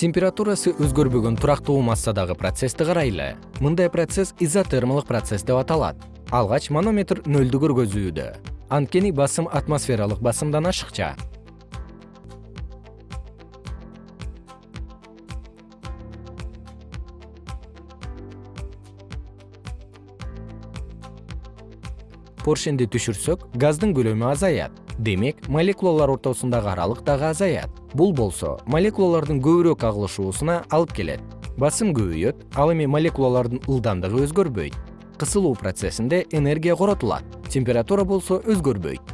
температурасы өзгөрбөгөн турактуу массадагы процессти карайлы. Мындай процесс изотермалык процесс деп аталат. Алгач манометр нөлдү көргөзүүдө. Анткени басым атмосфералык басымдан ашыкча поршенди түшүрсөк газдын көлөмү азаят. Демек молекулалар ортосундагы аралык дагы азаят. Бул болсо молекулалардын көбүрөөк агылышуусуна алып келет. Басым көбөйөт ал эми молекулалардын ылдамдыгы өзгөрбөйт. Кысылуу процессинде энергия коротулат. Температура болсо өзгөрбөйт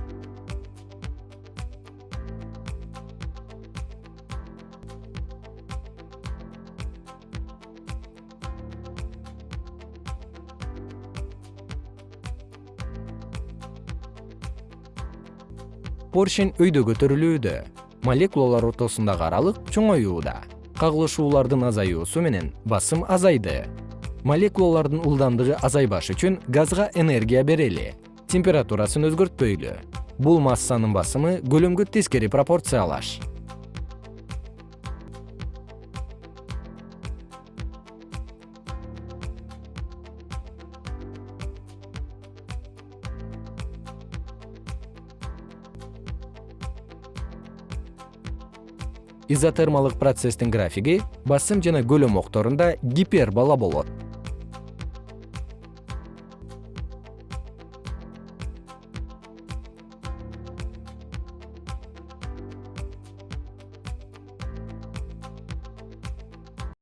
поршень өйдө көтөрүлүүдө. Молекулалар ортосундагы аралык чоңоюуда. Кагылышуулардын азаюусу менен басым азайды. Молекулалардын ылдамдыгы азайбаш үчүн газга энергия берели температурасын өзгөртпөйлү. Бул массанын басымы көлөмгө тескери пропорциялаш изотермалык процесстин графиги басым жана көлөм окторунда гипербола болот